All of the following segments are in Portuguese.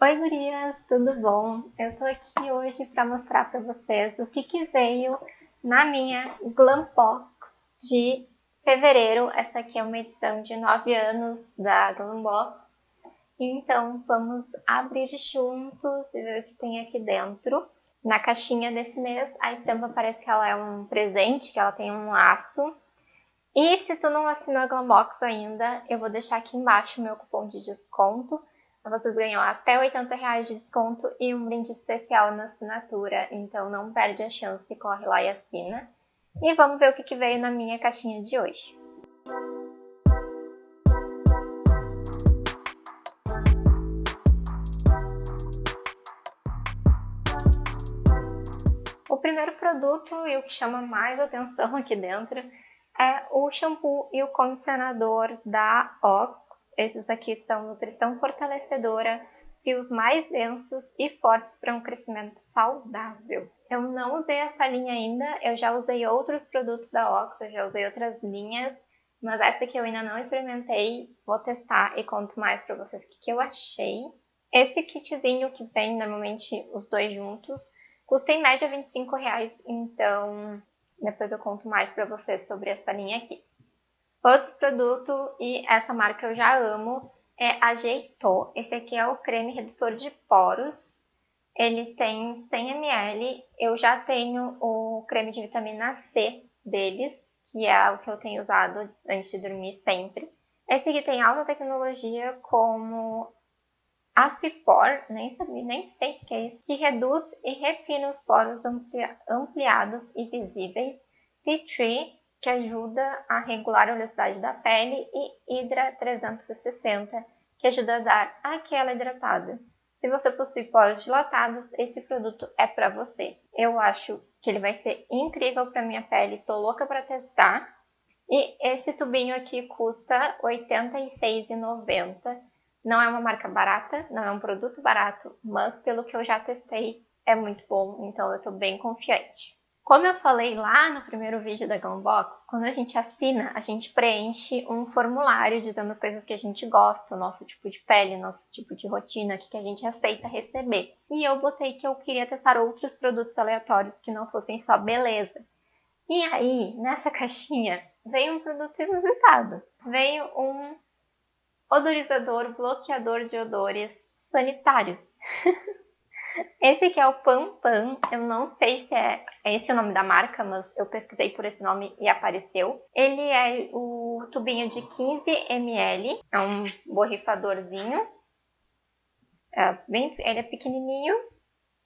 Oi gurias, tudo bom? Eu tô aqui hoje para mostrar para vocês o que, que veio na minha Glam Box de fevereiro. Essa aqui é uma edição de 9 anos da Glam Box. Então vamos abrir juntos e ver o que tem aqui dentro. Na caixinha desse mês, a estampa parece que ela é um presente, que ela tem um laço. E se tu não assinou a Glambox ainda, eu vou deixar aqui embaixo o meu cupom de desconto vocês ganham até 80 reais de desconto e um brinde especial na assinatura, então não perde a chance, corre lá e assina. E vamos ver o que, que veio na minha caixinha de hoje. O primeiro produto e o que chama mais atenção aqui dentro é o shampoo e o condicionador da Ox esses aqui são nutrição fortalecedora, fios mais densos e fortes para um crescimento saudável. Eu não usei essa linha ainda, eu já usei outros produtos da Ox, eu já usei outras linhas, mas essa aqui eu ainda não experimentei, vou testar e conto mais para vocês o que, que eu achei. Esse kitzinho que vem normalmente os dois juntos, custa em média 25 reais, então depois eu conto mais para vocês sobre essa linha aqui. Outro produto, e essa marca eu já amo, é Ajeitou. Esse aqui é o creme redutor de poros. Ele tem 100 ml. Eu já tenho o creme de vitamina C deles, que é o que eu tenho usado antes de dormir sempre. Esse aqui tem alta tecnologia como Afipor, nem sabia, nem sei o que é isso, que reduz e refina os poros ampliados e visíveis. Tree, que ajuda a regular a oleosidade da pele, e Hydra 360, que ajuda a dar aquela hidratada. Se você possui poros dilatados, esse produto é para você. Eu acho que ele vai ser incrível para minha pele, tô louca para testar. E esse tubinho aqui custa R$ 86,90. Não é uma marca barata, não é um produto barato, mas pelo que eu já testei, é muito bom, então eu tô bem confiante. Como eu falei lá no primeiro vídeo da Glambox, quando a gente assina, a gente preenche um formulário dizendo as coisas que a gente gosta, o nosso tipo de pele, nosso tipo de rotina, o que a gente aceita receber. E eu botei que eu queria testar outros produtos aleatórios que não fossem só beleza. E aí, nessa caixinha, veio um produto inusitado. Veio um odorizador bloqueador de odores sanitários. Esse aqui é o Pan Pan, eu não sei se é, é esse o nome da marca, mas eu pesquisei por esse nome e apareceu. Ele é o tubinho de 15 ml, é um borrifadorzinho. É bem, ele é pequenininho,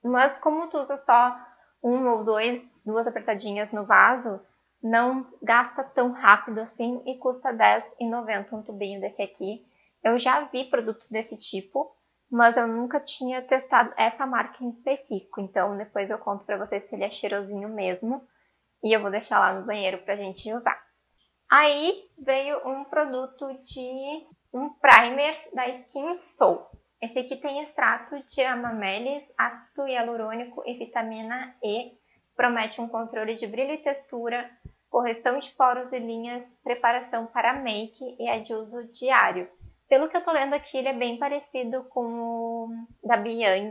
mas como tu usa só um ou dois, duas apertadinhas no vaso, não gasta tão rápido assim e custa R$10,90 um tubinho desse aqui. Eu já vi produtos desse tipo, mas eu nunca tinha testado essa marca em específico, então depois eu conto para vocês se ele é cheirosinho mesmo, e eu vou deixar lá no banheiro pra gente usar. Aí veio um produto de um primer da Skin Soul. Esse aqui tem extrato de amamelis, ácido hialurônico e vitamina E. Promete um controle de brilho e textura, correção de poros e linhas, preparação para make e é de uso diário. Pelo que eu tô lendo aqui, ele é bem parecido com o da Biyang.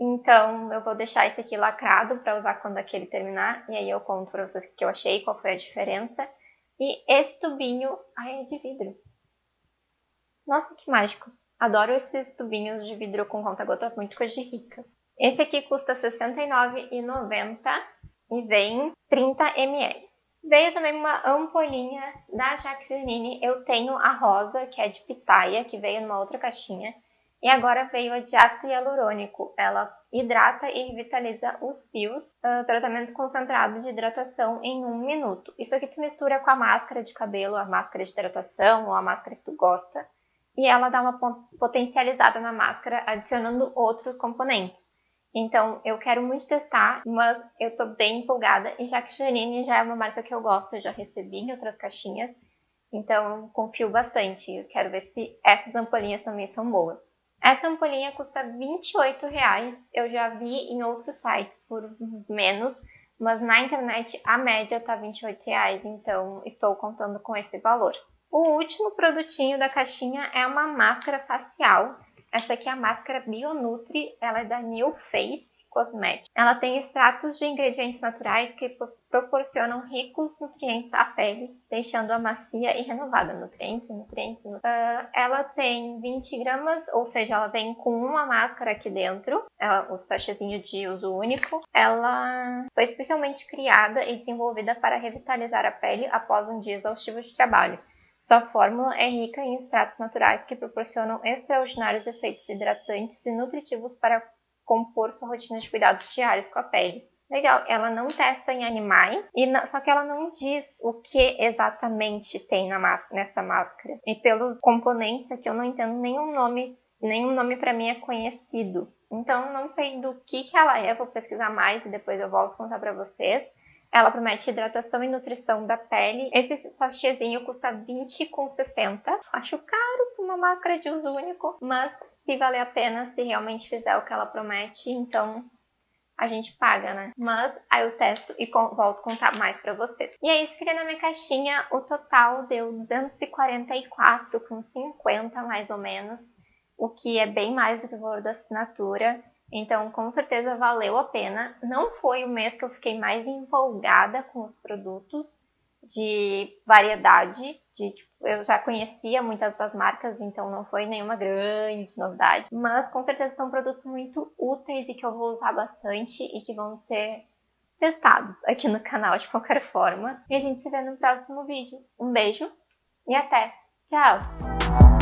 Então, eu vou deixar esse aqui lacrado para usar quando aquele terminar. E aí eu conto para vocês o que eu achei, qual foi a diferença. E esse tubinho, ai, é de vidro. Nossa, que mágico. Adoro esses tubinhos de vidro com conta-gota, muito coisa de rica. Esse aqui custa R$ 69,90 e vem 30 ml. Veio também uma ampolinha da Jacqueline. Eu tenho a rosa, que é de pitaia, que veio numa outra caixinha. E agora veio a de ácido hialurônico. Ela hidrata e revitaliza os fios. Uh, tratamento concentrado de hidratação em um minuto. Isso aqui tu mistura com a máscara de cabelo, a máscara de hidratação ou a máscara que tu gosta. E ela dá uma potencializada na máscara, adicionando outros componentes. Então, eu quero muito testar, mas eu tô bem empolgada. E já que Janine já é uma marca que eu gosto, eu já recebi em outras caixinhas. Então, confio bastante. Eu quero ver se essas ampolinhas também são boas. Essa ampolinha custa 28,00 reais. Eu já vi em outros sites por menos, mas na internet a média tá 28,00 reais, então estou contando com esse valor. O último produtinho da caixinha é uma máscara facial Essa aqui é a máscara Bionutri, ela é da New Face Cosmetics. Ela tem extratos de ingredientes naturais que proporcionam ricos nutrientes à pele, deixando-a macia e renovada. Nutrientes, nutrientes. Uh, ela tem 20 gramas, ou seja, ela vem com uma máscara aqui dentro, ela, o sachêzinho de uso único. Ela foi especialmente criada e desenvolvida para revitalizar a pele após um dia exaustivo de trabalho. Sua fórmula é rica em extratos naturais que proporcionam extraordinários efeitos hidratantes e nutritivos para compor sua rotina de cuidados diários com a pele. Legal, ela não testa em animais, e não, só que ela não diz o que exatamente tem nessa máscara. E pelos componentes aqui eu não entendo nenhum nome, nenhum nome para mim é conhecido. Então não sei do que, que ela é, vou pesquisar mais e depois eu volto contar para vocês. Ela promete hidratação e nutrição da pele. Esse sachêzinho custa R$20,60. Acho caro para uma máscara de uso único, mas se valer a pena, se realmente fizer o que ela promete, então a gente paga, né? Mas aí eu testo e volto contar mais pra vocês. E é isso, fica na minha caixinha. O total deu 244,50 mais ou menos, o que é bem mais do que o valor da assinatura. Então, com certeza valeu a pena. Não foi o mês que eu fiquei mais empolgada com os produtos de variedade, de tipo, eu já conhecia muitas das marcas, então não foi nenhuma grande novidade, mas com certeza são produtos muito úteis e que eu vou usar bastante e que vão ser testados aqui no canal de qualquer forma. E a gente se vê no próximo vídeo. Um beijo e até! Tchau!